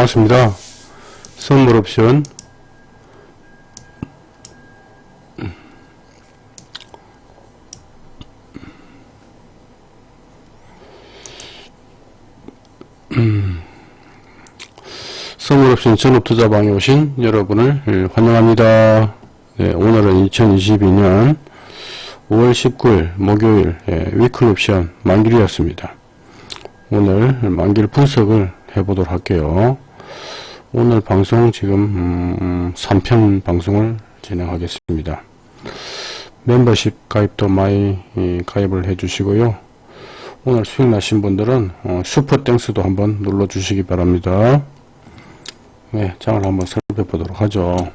반갑습니다. 선물 옵션 음. 선물 옵션 전업투자방에 오신 여러분을 예, 환영합니다. 네, 오늘은 2022년 5월 19일 목요일 예, 위클 옵션 만길이었습니다. 오늘 만길 분석을 해보도록 할게요. 오늘 방송 지금 음, 3편 방송을 진행하겠습니다. 멤버십 가입도 많이 가입을 해주시고요. 오늘 수익 나신 분들은 어, 슈퍼 땡스도 한번 눌러 주시기 바랍니다. 네, 장을 한번 살펴보도록 하죠.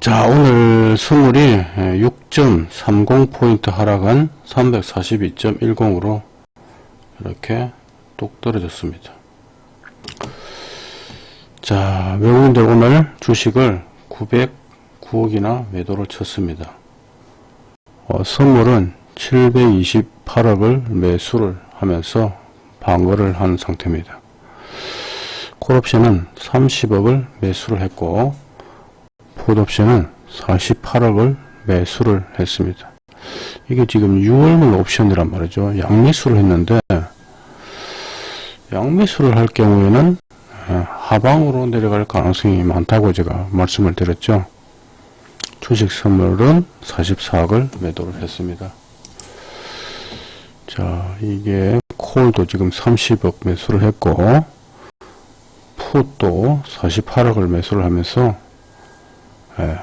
자, 오늘 선물이 6.30포인트 하락한 342.10으로 이렇게 똑 떨어졌습니다. 자, 외국인들 오늘 주식을 909억이나 매도를 쳤습니다. 어, 선물은 728억을 매수를 하면서 방어를 한 상태입니다. 콜옵션은 30억을 매수를 했고 풋옵션은 48억을 매수를 했습니다. 이게 지금 6월물 옵션이란 말이죠. 양매수를 했는데 양매수를 할 경우에는 어, 하방으로 내려갈 가능성이 많다고 제가 말씀을 드렸죠. 주식 선물은 44억을 매도를 했습니다. 자, 이게 콜도 지금 30억 매수를 했고 풋도 48억을 매수를 하면서 예,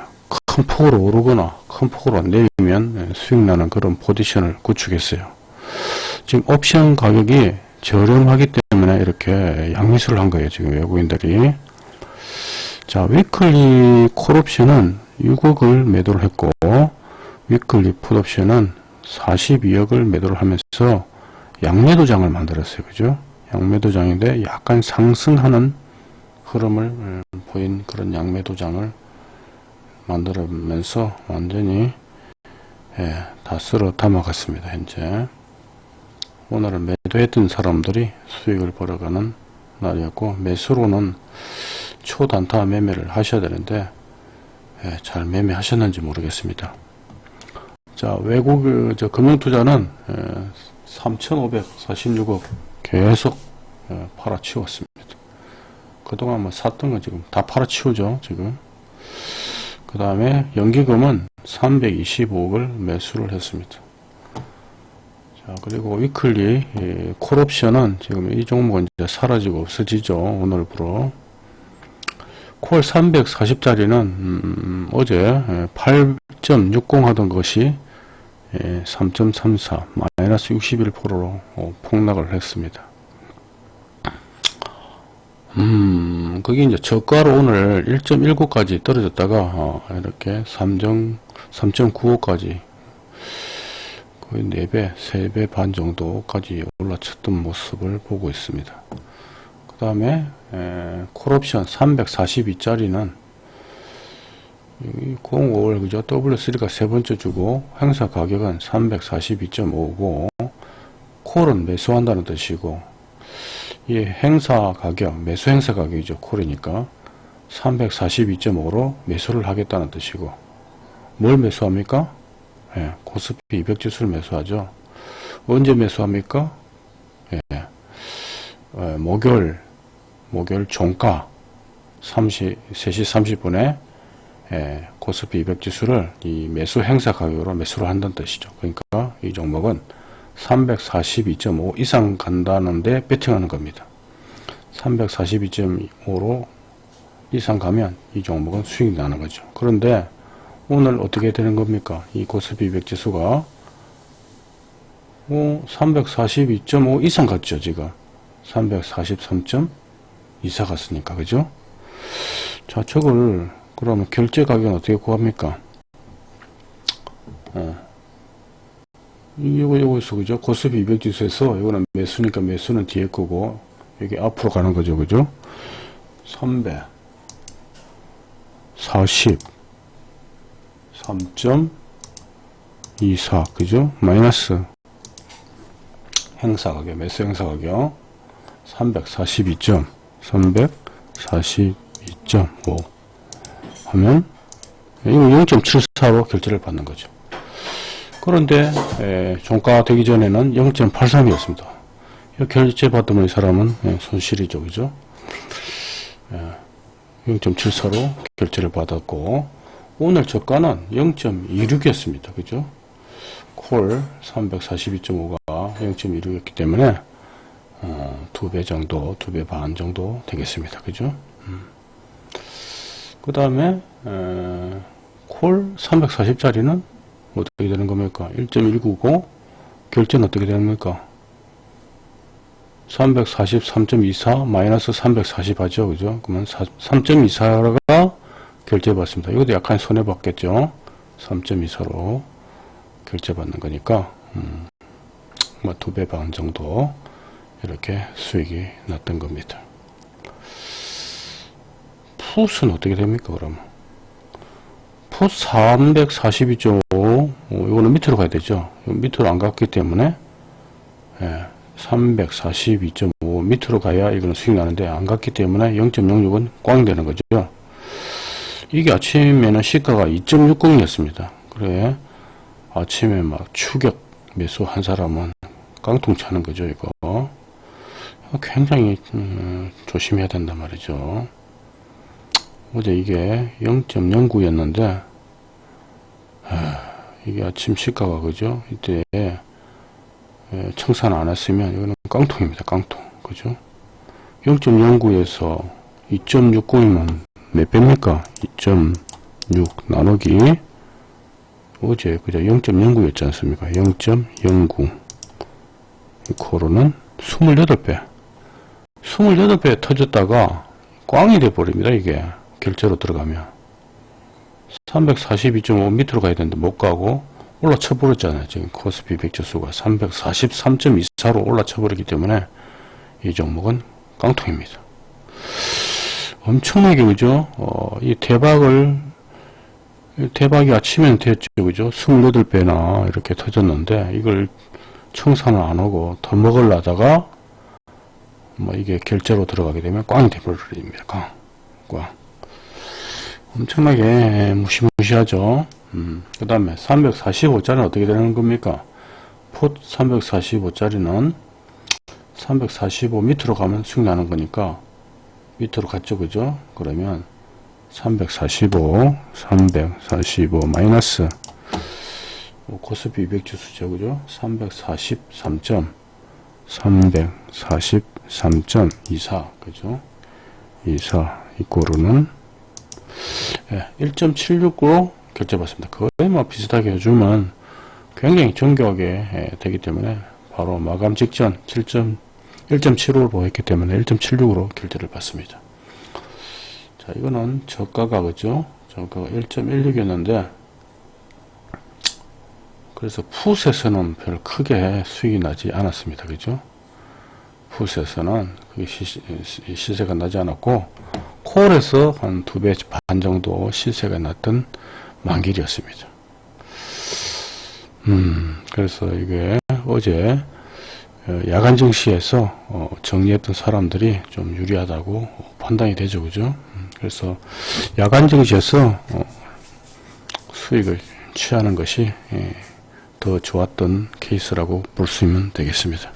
큰 폭으로 오르거나 큰 폭으로 내리면 예, 수익 나는 그런 포지션을 구축했어요. 지금 옵션 가격이 저렴하기 때문에 이렇게 양매수를 한 거예요. 지금 외국인들이. 자, weekly 콜옵션은 6억을 매도를 했고 weekly 풋옵션은 42억을 매도를 하면서 양매도장을 만들었어요. 그죠? 양매도장인데 약간 상승하는 흐름을 음, 보인 그런 양매도장을 만들면서 완전히 예, 다 쓸어 담아갔습니다. 현재 오늘은 매도했던 사람들이 수익을 벌어가는 날이었고 매수로는 초단타 매매를 하셔야 되는데 예, 잘 매매하셨는지 모르겠습니다. 자 외국 그, 저 금융투자는 예, 3,546억 계속 예, 팔아치웠습니다. 그동안 뭐 샀던 거 지금 다 팔아치우죠 지금 그 다음에 연기금은 325억을 매수를 했습니다. 자, 그리고 위클리 예, 콜옵션은 지금 이 종목은 이제 사라지고 없어지죠. 오늘부로. 콜 340짜리는 음, 어제 8.60 예, 하던 것이 예, 3.34 마이너스 61%로 어, 폭락을 했습니다. 음, 그게 이제 저가로 오늘 1.19까지 떨어졌다가, 어, 이렇게 3점, 3.95까지 거의 4배, 3배 반 정도까지 올라쳤던 모습을 보고 있습니다. 그 다음에, 콜옵션 342짜리는, 05월, 그죠? W3가 세 번째 주고, 행사 가격은 342.5고, 콜은 매수한다는 뜻이고, 이 행사 가격, 매수 행사 가격이죠. 콜이니까 342.5로 매수를 하겠다는 뜻이고 뭘 매수합니까? 예, 코스피 200 지수를 매수하죠. 언제 매수합니까? 예, 예, 목요일 목요일 종가 30, 3시 30분에 예, 코스피 200 지수를 이 매수 행사 가격으로 매수를 한다는 뜻이죠. 그러니까 이 종목은 342.5 이상 간다는데 배팅하는 겁니다. 342.5로 이상 가면 이 종목은 수익이 나는 거죠. 그런데 오늘 어떻게 되는 겁니까? 이 코스피 200 지수가 342.5 이상 갔죠, 지금. 343.24 갔으니까, 그죠? 자, 저걸, 그러면 결제 가격은 어떻게 구합니까? 어. 요거 있어 그죠 코스피 200 지수에서 이거는 매수니까 매수는 뒤에 거고 여기 앞으로 가는 거죠 그죠 3배 40 3.24 그죠 마이너스 행사 가격 매수 행사 가격 342점 342.5 하면 이거 0.74로 결제를 받는 거죠. 그런데 에, 종가 되기 전에는 0.83이었습니다. 결제 받으면 이 사람은 예, 손실이죠. 그죠? 예, 0.74로 결제를 받았고 오늘 저가는 0.26이었습니다. 그죠? 콜 342.5가 0.26이었기 때문에 어, 두배 정도, 두배반 정도 되겠습니다. 그죠? 음. 그 다음에 콜 340짜리는 어떻게 되는 겁니까? 1.199 결제는 어떻게 겁니까? 343.24 마이너스 340 하죠. 그죠? 그러면 3.24가 결제받습니다. 이것도 약간 손해받겠죠. 3.24로 결제받는 거니까 음, 뭐두 배 반 정도 이렇게 수익이 났던 겁니다. 풋은 어떻게 됩니까 그러면 풋342.5 어, 이거는 밑으로 가야 되죠 밑으로 안 갔기 때문에 예, 342.5 밑으로 가야 이거는 수익 나는데 안 갔기 때문에 0.06은 꽝 되는 거죠 이게 아침에는 시가가 2.60이었습니다. 그래 아침에 막 추격 매수 한 사람은 깡통 차는 거죠 이거. 굉장히 음, 조심해야 된단 말이죠. 어제 이게 0.09 였는데 이게 아침 시가가 그죠? 이때 청산 안 했으면 이거는 깡통입니다 깡통. 그죠? 0.09에서 2.60이면 몇 배입니까? 2.6 나누기 어제 그죠? 0.09였지 않습니까? 0.09 코로는 28배. 28배 터졌다가 꽝이 돼 버립니다 이게. 결제로 들어가면. 342.5 밑으로 가야 되는데 못 가고 올라쳐 버렸잖아요. 지금 코스피 백지수가 343.24로 올라쳐 버리기 때문에 이 종목은 깡통입니다 엄청나게 그죠 어, 이 대박을 대박이 아침에는 됐죠 그죠 28배나 이렇게 터졌는데 이걸 청산을 안 하고 더 먹으려다가 뭐 이게 결제로 들어가게 되면 꽝이 돼버립니다 꽝, 꽝. 엄청나게 무시무시하죠. 음, 그 다음에 345짜리는 어떻게 되는 겁니까? 풋 345짜리는 345 밑으로 가면 수익 나는 거니까 밑으로 갔죠. 그죠? 그러면 345, 345 마이너스 코스피 200 지수죠. 그죠? 343점 343.24 그죠? 24 이꼬르는 예, 1.76으로 결제받습니다. 거의 뭐 비슷하게 해주면 굉장히 정교하게 예, 되기 때문에 바로 마감 직전 1.75를 보였기 때문에 1.76으로 결제를 받습니다. 자, 이거는 저가가 그죠? 저가가 1.16이었는데 그래서 풋에서는 별 크게 수익이 나지 않았습니다. 그죠? 풋에서는 그게 시, 시세가 나지 않았고 콜에서 한 두 배 반 정도 시세가 났던 만길이었습니다. 음, 그래서 이게 어제 어, 야간 증시에서 어, 정리했던 사람들이 좀 유리하다고 판단이 되죠. 그죠? 음, 그래서 야간 증시에서 어, 수익을 취하는 것이 예, 더 좋았던 케이스라고 볼 수 있으면 되겠습니다.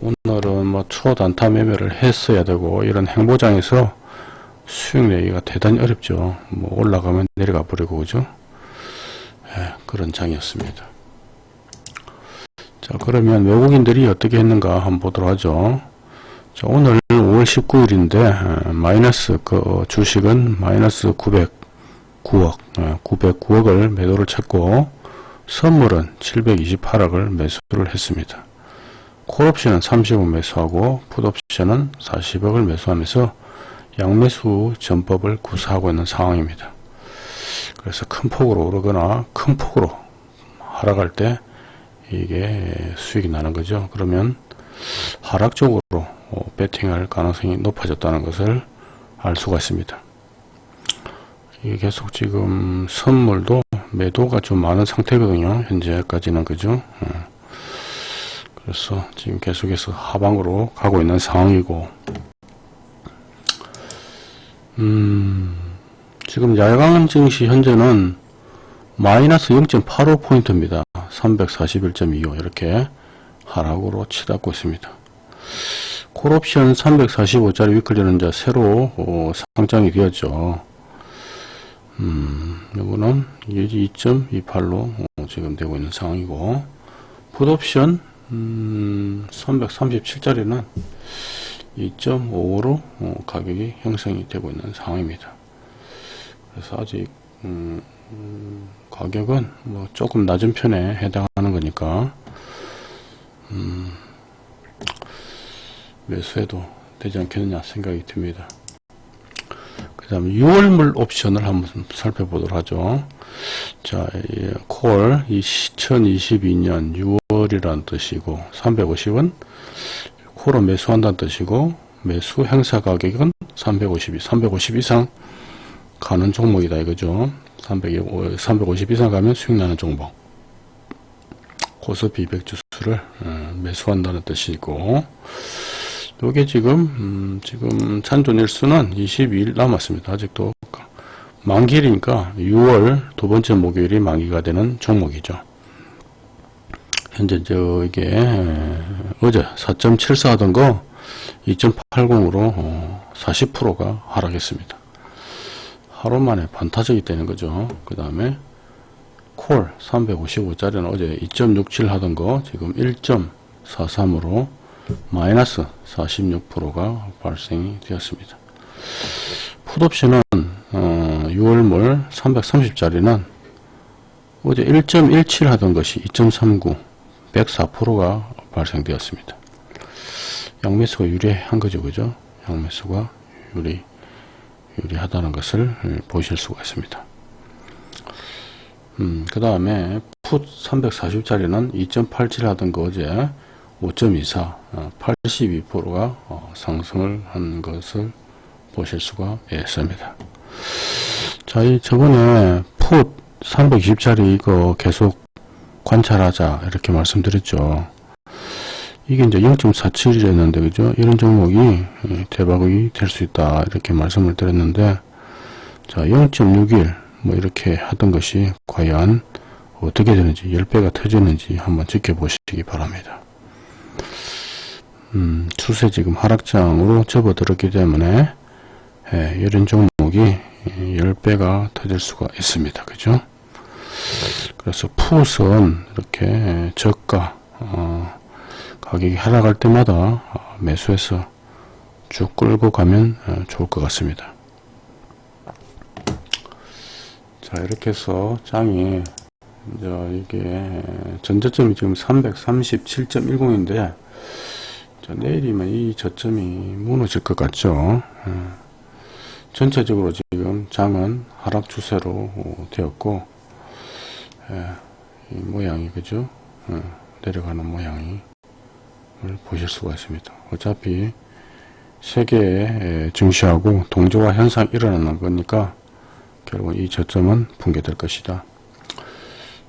오늘은 뭐 초단타 매매를 했어야 되고 이런 행보장에서 수익 내기가 대단히 어렵죠. 뭐 올라가면 내려가 버리고 그죠? 예, 그런 장이었습니다. 자 그러면 외국인들이 어떻게 했는가 한번 보도록 하죠. 자, 오늘 5월 19일인데 마이너스 그 주식은 마이너스 909억 909억을 매도를 찾고 선물은 728억을 매수를 했습니다. 콜옵션은 30억 매수하고 풋옵션은 40억을 매수하면서 양매수 전법을 구사하고 있는 상황입니다. 그래서 큰 폭으로 오르거나 큰 폭으로 하락할 때 이게 수익이 나는 거죠. 그러면 하락 적으로 배팅할 가능성이 높아졌다는 것을 알 수가 있습니다. 이게 계속 지금 선물도 매도가 좀 많은 상태거든요. 현재까지는 그죠. 어. 그래서 지금 계속해서 하방으로 가고 있는 상황이고 음, 지금 야간 증시 현재는 마이너스 0.85포인트입니다. 341.25 이렇게 하락으로 치닫고 있습니다. 콜옵션 345짜리 위클리는 이제 새로 어, 상장이 되었죠. 음, 요거는 2.28로 어, 지금 되고 있는 상황이고 풋옵션 음, 337짜리는 2.55로 어, 가격이 형성이 되고 있는 상황입니다. 그래서 아직 음, 음, 가격은 뭐 조금 낮은 편에 해당하는 거니까 음, 매수해도 되지 않겠느냐 생각이 듭니다. 그 다음에 6월물 옵션을 한번 살펴보도록 하죠. 자, 콜 2022년 6월이라는 뜻이고 350원 콜을 매수한다는 뜻이고 매수 행사 가격은 352, 350 이상 가는 종목이다 이거죠. 300, 350 이상 가면 수익 나는 종목. 고스피 200 주수를 어, 매수한다는 뜻이고 요게 지금 음, 지금 찬존일수는 22일 남았습니다. 아직도 만기일이니까 6월 두 번째 목요일이 만기가 되는 종목이죠. 현재 저 이게 어제 4.74 하던 거 2.80으로 어, 40%가 하락했습니다. 하루 만에 반타적이 되는 거죠. 그 다음에 콜 355짜리는 어제 2.67 하던 거 지금 1.43으로 마이너스 46%가 발생이 되었습니다. 풋옵션은 어, 6월물 330짜리는 어제 1.17 하던 것이 2.39 104%가 발생되었습니다. 양매수가 유리한 거죠. 그죠? 양매수가 유리, 유리하다는 것을 보실 수가 있습니다. 음, 그 다음에 풋 340짜리는 2.87 하던 거 어제 5.24, 82%가 어, 상승을 한 것을 보실 수가 있습니다. 자, 이 저번에 풋 320짜리 이거 계속 관찰하자 이렇게 말씀드렸죠. 이게 이제 0.47이랬는데 그죠? 이런 종목이 예, 대박이 될 수 있다 이렇게 말씀을 드렸는데 자 0.61 뭐 이렇게 하던 것이 과연 어떻게 되는지 10배가 터지는지 한번 지켜보시기 바랍니다. 음, 추세 지금 하락장으로 접어들었기 때문에 예, 이런 종목이 10배가 터질 수가 있습니다. 그죠? 그래서 풋은 이렇게 저가 어, 가격이 하락할 때마다 매수해서 쭉 끌고 가면 어, 좋을 것 같습니다. 자 이렇게 해서 장이 이제 이게 전저점이 지금 337.10인데 자, 내일이면 이 저점이 무너질 것 같죠. 어. 전체적으로 지금 장은 하락 추세로 어, 되었고 예, 이 모양이 그죠 어, 내려가는 모양이 보실 수가 있습니다. 어차피 세계의 증시하고 동조화 현상 일어나는 거니까 결국 이 저점은 붕괴될 것이다.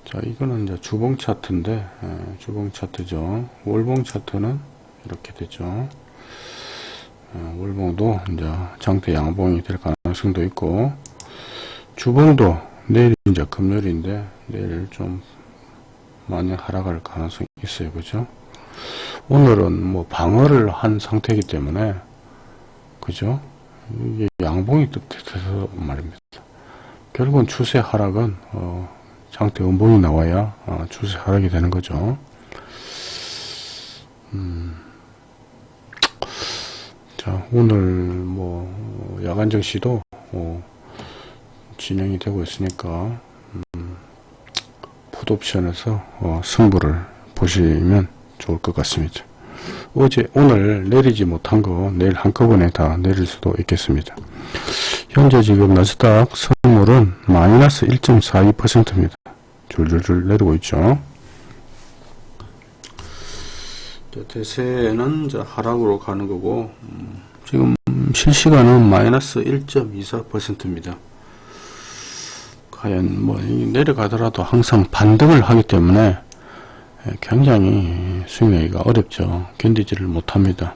자 이거는 이제 주봉 차트인데 예, 주봉 차트죠. 월봉 차트는 이렇게 되죠. 어, 월봉도 이제 장대 양봉이 될 가능성도 있고 주봉도 내일 이제 금요일인데 내일 좀 많이 하락할 가능성이 있어요. 그죠? 오늘은 뭐 방어를 한 상태이기 때문에 그죠? 양봉이 뜻해서 말입니다. 결국은 추세 하락은 어, 장대 음봉이 나와야 어, 추세 하락이 되는 거죠. 음. 자, 오늘 뭐 야간 정시도 어, 진행이 되고 있으니까 음, 풋옵션에서 어, 승부를 보시면 좋을 것 같습니다. 어제 오늘 내리지 못한 거 내일 한꺼번에 다 내릴 수도 있겠습니다. 현재 지금 나스닥 선물은 마이너스 1.42%입니다. 줄줄줄 내리고 있죠. 대세는 하락으로 가는 거고 음, 지금 실시간은 마이너스 1.24%입니다. 과연 뭐 내려가더라도 항상 반등을 하기 때문에 예, 굉장히 수익 내기가 어렵죠. 견디지를 못합니다.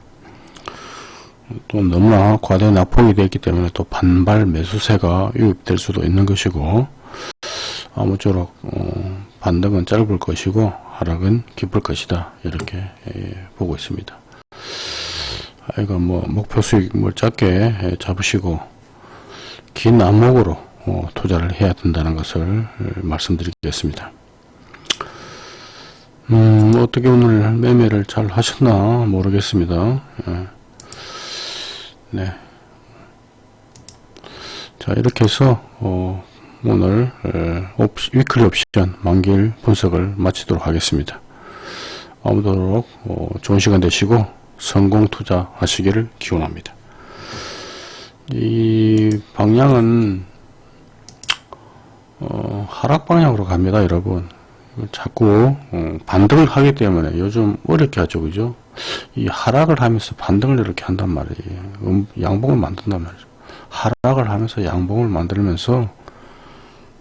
또 너무나 과대 낙폭이 되기 때문에 또 반발 매수세가 유입될 수도 있는 것이고 아무쪼록 어, 반등은 짧을 것이고 하락은 깊을 것이다 이렇게 예, 보고 있습니다. 아, 이거 뭐 목표 수익 뭘 작게 예, 잡으시고 긴 안목으로 어, 투자를 해야 된다는 것을 말씀드리겠습니다. 음, 어떻게 오늘 매매를 잘 하셨나 모르겠습니다. 예. 네. 자, 이렇게 해서, 어, 오늘, 에, 옵시, 위클리 옵션 만기일 분석을 마치도록 하겠습니다. 아무쪼록, 어, 좋은 시간 되시고, 성공 투자 하시기를 기원합니다. 이 방향은, 어, 하락 방향으로 갑니다, 여러분. 자꾸 어, 반등을 하기 때문에 요즘 어렵게 하죠 그죠? 이 하락을 하면서 반등을 이렇게 한단 말이에요. 음, 양봉을 만든단 말이죠. 하락을 하면서 양봉을 만들면서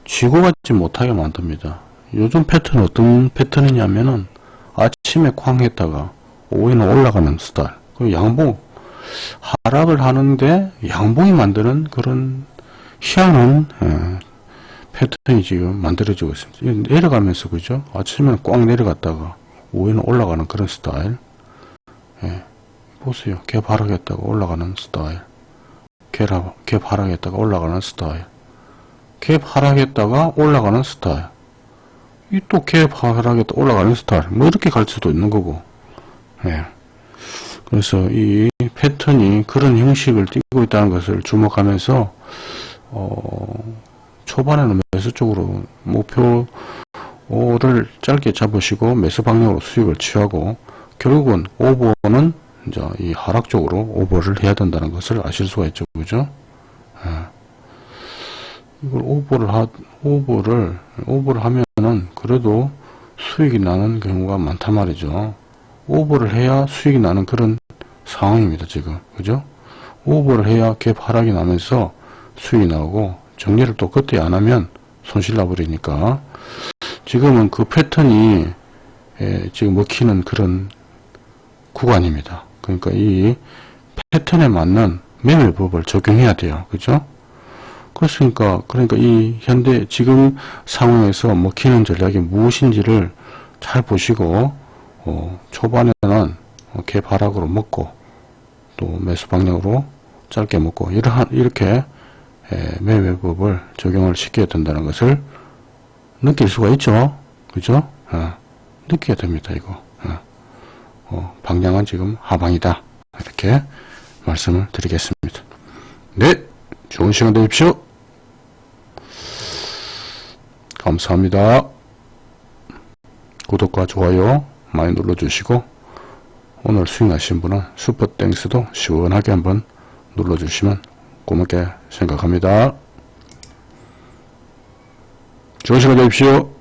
쥐고 가지 못하게 만듭니다. 요즘 패턴 어떤 패턴이냐면은 아침에 쾅 했다가 오후에는 올라가는 스타일. 그 양봉 하락을 하는데 양봉이 만드는 그런 희한한 예, 패턴이 지금 만들어지고 있습니다. 내려가면서 그죠? 아침에는 꽉 내려갔다가 오후에는 올라가는 그런 스타일. 예. 보세요. 갭 하락했다가 올라가는 스타일. 하락했다가 올라가는 스타일. 갭 하락했다가 올라가는 스타일. 이 또 갭 하락했다 올라가는 스타일. 뭐 이렇게 갈 수도 있는 거고. 예. 그래서 이 패턴이 그런 형식을 띠고 있다는 것을 주목하면서 어, 초반에는 매수 쪽으로 목표를 짧게 잡으시고 매수 방향으로 수익을 취하고 결국은 오버는 이제 이 하락 쪽으로 오버를 해야 된다는 것을 아실 수가 있죠. 그죠? 예. 이걸 오버를 하, 오버를, 오버를 하면은 그래도 수익이 나는 경우가 많단 말이죠. 오버를 해야 수익이 나는 그런 상황입니다. 지금. 그죠? 오버를 해야 갭 하락이 나면서 수익이 나오고 정리를 또 그때 안 하면 손실 나버리니까 지금은 그 패턴이 예, 지금 먹히는 그런 구간입니다. 그러니까 이 패턴에 맞는 매매법을 적용해야 돼요. 그죠? 그렇습니까? 그러니까 이 현대 지금 상황에서 먹히는 전략이 무엇인지를 잘 보시고 어, 초반에는 개바락으로 먹고 또 매수 방향으로 짧게 먹고 이러한 이렇게 매매법을 적용을 시켜야 된다는 것을 느낄 수가 있죠. 그죠? 어, 느껴야 됩니다, 이거. 어, 어, 방향은 지금 하방이다. 이렇게 말씀을 드리겠습니다. 네, 좋은 시간 되십시오. 감사합니다. 구독과 좋아요 많이 눌러주시고 오늘 수익 나신 분은 슈퍼땡스도 시원하게 한번 눌러주시면 고맙게 생각합니다. 좋은 시간 되십시오.